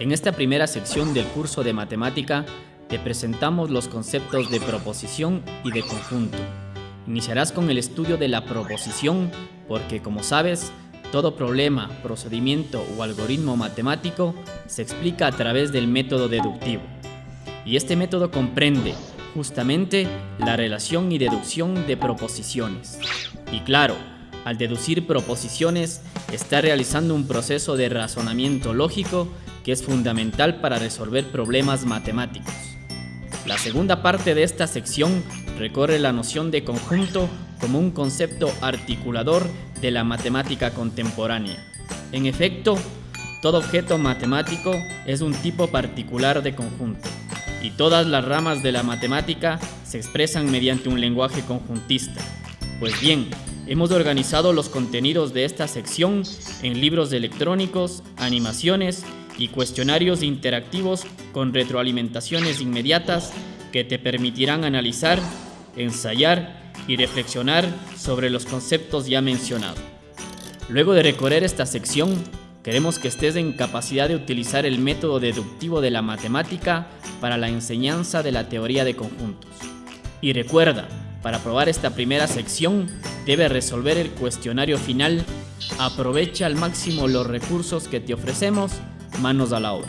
En esta primera sección del curso de matemática te presentamos los conceptos de proposición y de conjunto. Iniciarás con el estudio de la proposición porque, como sabes, todo problema, procedimiento o algoritmo matemático se explica a través del método deductivo. Y este método comprende justamente la relación y deducción de proposiciones. Y claro, al deducir proposiciones, está realizando un proceso de razonamiento lógico que es fundamental para resolver problemas matemáticos. La segunda parte de esta sección recorre la noción de conjunto como un concepto articulador de la matemática contemporánea. En efecto, todo objeto matemático es un tipo particular de conjunto, y todas las ramas de la matemática se expresan mediante un lenguaje conjuntista. Pues bien, hemos organizado los contenidos de esta sección en libros electrónicos, animaciones y cuestionarios interactivos con retroalimentaciones inmediatas que te permitirán analizar, ensayar y reflexionar sobre los conceptos ya mencionados. Luego de recorrer esta sección, queremos que estés en capacidad de utilizar el método deductivo de la matemática para la enseñanza de la teoría de conjuntos. Y recuerda, para probar esta primera sección, debe resolver el cuestionario final. Aprovecha al máximo los recursos que te ofrecemos, manos a la obra.